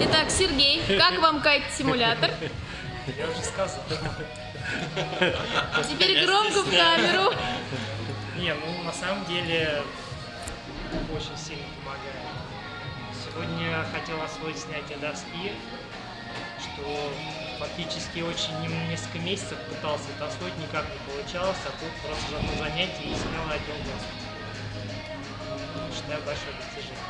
Итак, Сергей, как вам кайт-симулятор? Я уже сказал. Теперь громко в камеру. Не, ну на самом деле очень сильно помогает. Сегодня хотел освоить снятие доски, что фактически очень несколько месяцев пытался это освоить, никак не получалось, а тут просто за одно занятие и снял одел доску. Считаю большое достижение.